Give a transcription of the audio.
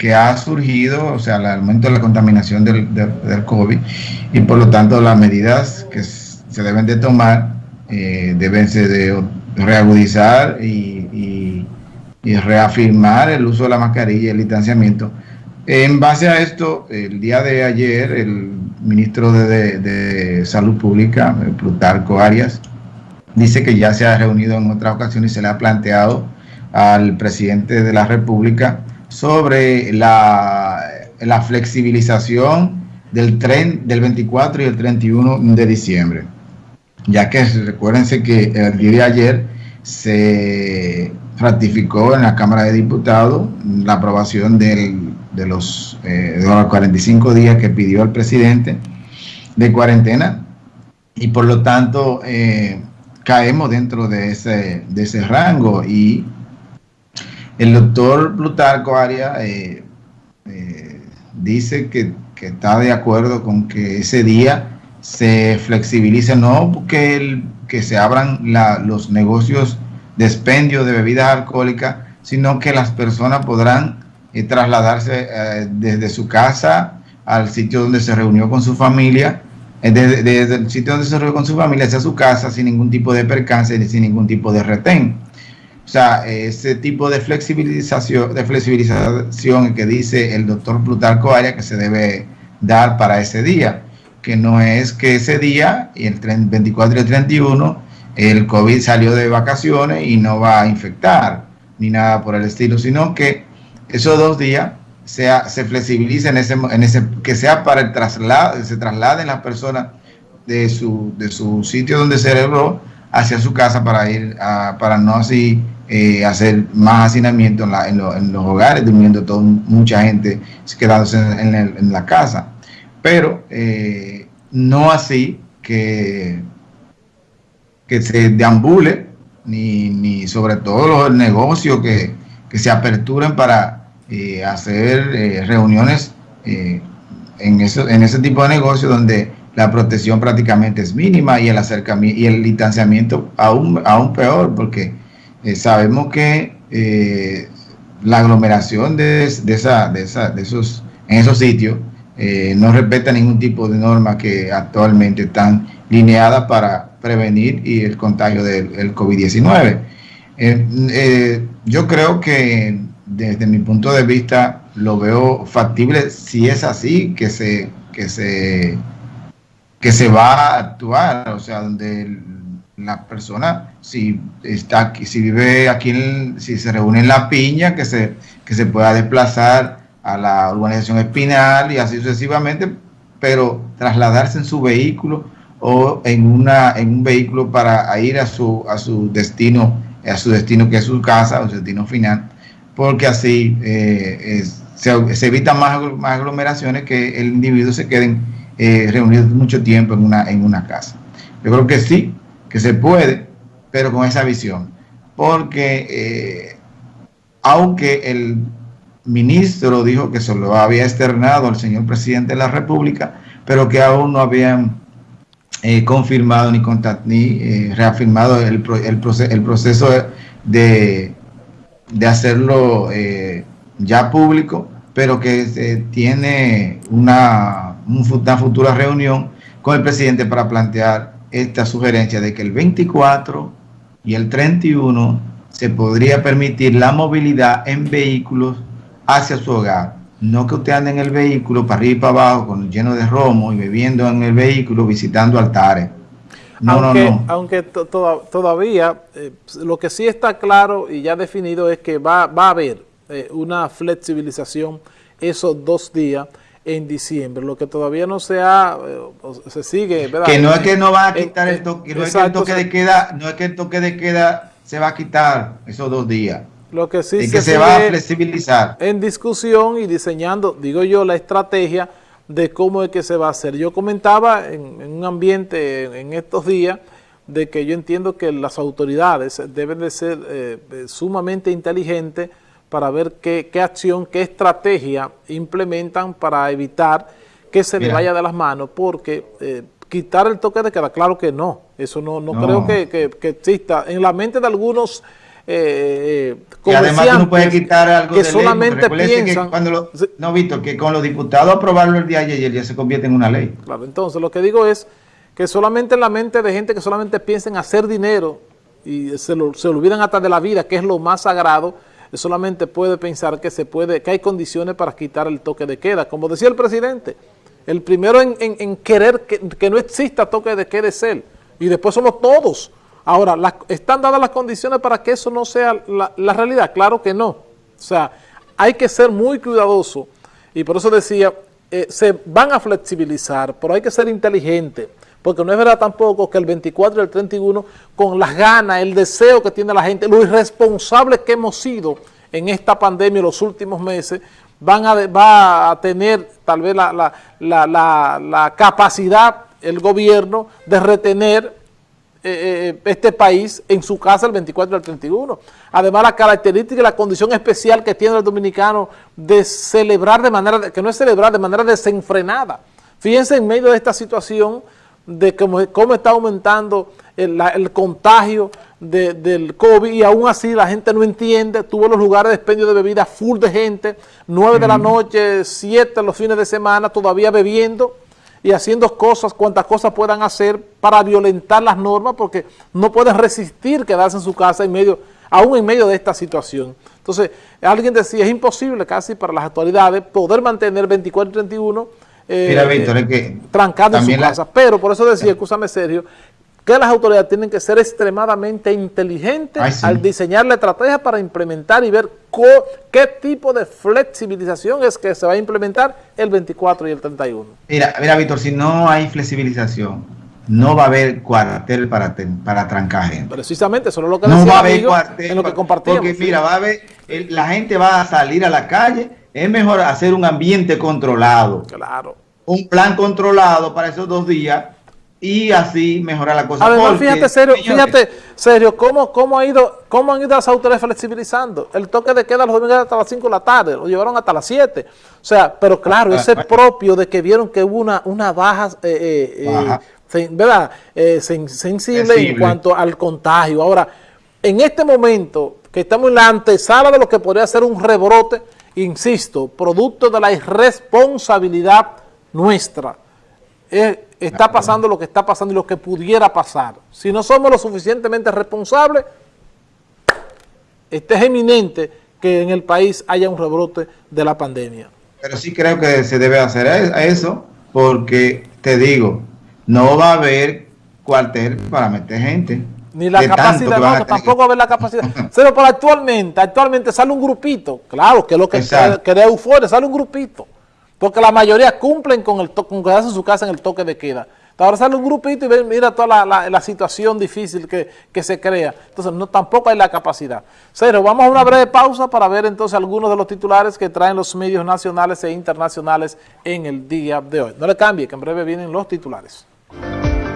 que ha surgido, o sea, el aumento de la contaminación del, del, COVID y por lo tanto las medidas que se deben de tomar eh, deben de reagudizar y, y, reafirmar el uso de la mascarilla y el distanciamiento. En base a esto, el día de ayer, el ministro de, de Salud Pública, Plutarco Arias, dice que ya se ha reunido en otras ocasiones y se le ha planteado al presidente de la República sobre la, la flexibilización del tren del 24 y el 31 de diciembre. Ya que recuérdense que el día de ayer se ratificó en la Cámara de Diputados la aprobación del, de, los, eh, de los 45 días que pidió el presidente de cuarentena y por lo tanto eh, caemos dentro de ese, de ese rango y el doctor Plutarco Arias eh, eh, dice que, está de acuerdo con que ese día se flexibilice, no que, que se abran los negocios de expendio de bebidas alcohólicas, sino que las personas podrán eh, trasladarse desde su casa al sitio donde se reunió con su familia, desde, el sitio donde se reunió con su familia hacia su casa sin ningún tipo de percance sin ningún tipo de retén. O sea, ese tipo de flexibilización, de flexibilización que dice el doctor Plutarco Arias que se debe dar para ese día, que no es que ese día, y el 24 y el 31, el COVID salió de vacaciones y no va a infectar, ni nada por el estilo, sino que esos dos días sea, se flexibilicen, en ese, en ese, que sea para el traslado, se trasladen las personas de su, de su sitio donde se celebró hacia su casa para ir a, para no así eh, hacer más hacinamiento en, los hogares, durmiendo todo, mucha gente quedándose en, la casa. Pero eh, no así que, que se deambule, ni, ni sobre todo los negocios que, se aperturen para eh, hacer reuniones en, eso, en ese tipo de negocios donde la protección prácticamente es mínima y el acercamiento y el distanciamiento aún, aún peor porque eh, sabemos que eh, la aglomeración de, esa, de, esa, de, esos, en esos sitios eh, no respeta ningún tipo de norma que actualmente están lineadas para prevenir y el contagio del COVID-19. yo creo que desde mi punto de vista lo veo factible si es así que se, que se, que se va a actuar, o sea, donde la persona, si está aquí, si vive aquí, si se reúne en La Piña, que se, que se pueda desplazar a la urbanización Espinal y así sucesivamente, pero trasladarse en su vehículo o en, una, en un vehículo para ir a su, a su destino, a su destino que es su casa, o su destino final, porque así eh, se, se, evitan más, más aglomeraciones que el individuo se queden eh, reunidos mucho tiempo en una, en una casa. Yo creo que sí, que se puede, pero con esa visión. Porque eh, aunque el ministro dijo que se lo había externado al señor presidente de la República, pero que aún no habían eh, confirmado ni, ni eh, reafirmado el, proceso de, hacerlo ya público, pero que tiene una, una futura reunión con el presidente para plantear esta sugerencia de que el 24 y el 31 se podría permitir la movilidad en vehículos hacia su hogar. No que usted ande en el vehículo para arriba y para abajo con lleno de romo y bebiendo en el vehículo visitando altares. No, aunque, no, no. Aunque todavía eh, lo que sí está claro y ya definido es que va, va a haber eh, una flexibilización esos dos días en diciembre, lo que todavía no se ha, eh, se sigue, ¿verdad? Que no es que no va a quitar el toque, no es que el toque de queda, no es que el toque de queda se va a quitar esos dos días. Lo que sí se, que se va a flexibilizar. En discusión y diseñando, digo yo, la estrategia de cómo es que se va a hacer. Yo comentaba en, un ambiente en estos días de que yo entiendo que las autoridades deben de ser eh, sumamente inteligentes para ver qué, acción, qué estrategia implementan para evitar que se le vaya de las manos, porque eh, quitar el toque de queda, claro que no, eso no, no, creo que, exista. En la mente de algunos eh, y además tú no puedes quitar algo que solamente piensan... Que cuando no, Víctor, que con los diputados aprobarlo el día de ayer ya se convierte en una ley. Claro, entonces lo que digo es que solamente en la mente de gente que solamente piensa en hacer dinero y se, lo, se olvidan hasta de la vida, que es lo más sagrado, solamente puede pensar que se puede, que hay condiciones para quitar el toque de queda. Como decía el presidente, el primero en, querer que, no exista toque de queda es él, y después somos todos. Ahora, ¿están dadas las condiciones para que eso no sea la, realidad? Claro que no. O sea, hay que ser muy cuidadoso, y por eso decía, eh, se van a flexibilizar, pero hay que ser inteligente porque no es verdad tampoco que el 24 y el 31, con las ganas, el deseo que tiene la gente, lo irresponsables que hemos sido en esta pandemia en los últimos meses, van a, va a tener tal vez la, capacidad el gobierno de retener eh, eh, este país en su casa el 24 y el 31. Además, la característica y la condición especial que tiene el dominicano de celebrar de manera, que no es celebrar de manera desenfrenada. Fíjense en medio de esta situación de cómo, cómo está aumentando el, contagio del COVID y aún así la gente no entiende, tuvo los lugares de expendio de bebida full de gente, 9 de la noche, 7 los fines de semana, todavía bebiendo y haciendo cosas, cuantas cosas puedan hacer para violentar las normas porque no pueden resistir quedarse en su casa en medio, aún en medio de esta situación. Entonces, alguien decía, es imposible casi para las autoridades poder mantener 24 y 31 eh, Mira, Víctor, es que trancado en su casa. Pero por eso decía, escúchame serio, que las autoridades tienen que ser extremadamente inteligentes al diseñar la estrategia para implementar y ver qué tipo de flexibilización es que se va a implementar el 24 y el 31. Mira, mira Víctor, si no hay flexibilización, no va a haber cuartel para, para trancar gente. Precisamente, eso es lo que no va a haber cuartel en lo que compartimos. Porque mira, va a haber, la gente va a salir a la calle es mejor hacer un ambiente controlado. Claro. Un plan controlado para esos dos días y así mejorar la cosa. Además, fíjate, serio, fíjate, serio, cómo, cómo, ha ido, cómo han ido las autoridades flexibilizando. El toque de queda los domingos hasta las 5 de la tarde, lo llevaron hasta las 7. O sea, pero claro, ese ah, propio de que vieron que hubo una, una baja, eh, eh, eh ¿verdad? Eh, sensible, en cuanto al contagio. Ahora, en este momento que estamos en la antesala de lo que podría ser un rebrote, insisto, producto de la irresponsabilidad nuestra. Eh, está pasando lo que está pasando y lo que pudiera pasar. Si no somos lo suficientemente responsables, este es eminente que en el país haya un rebrote de la pandemia. Pero sí creo que se debe hacer eso, porque te digo, no va a haber cuartel para meter gente. Ni la capacidad, no, tampoco va a haber la capacidad. Pero actualmente, actualmente sale un grupito, claro, que es lo que crea euforia, sale un grupito. Porque la mayoría cumplen con, el con quedarse en su casa en el toque de queda. Ahora sale un grupito y ve, mira toda la, situación difícil que, se crea. Entonces, no tampoco hay la capacidad. Cero, vamos a una breve pausa para ver entonces algunos de los titulares que traen los medios nacionales e internacionales en el día de hoy. No le cambie, que en breve vienen los titulares.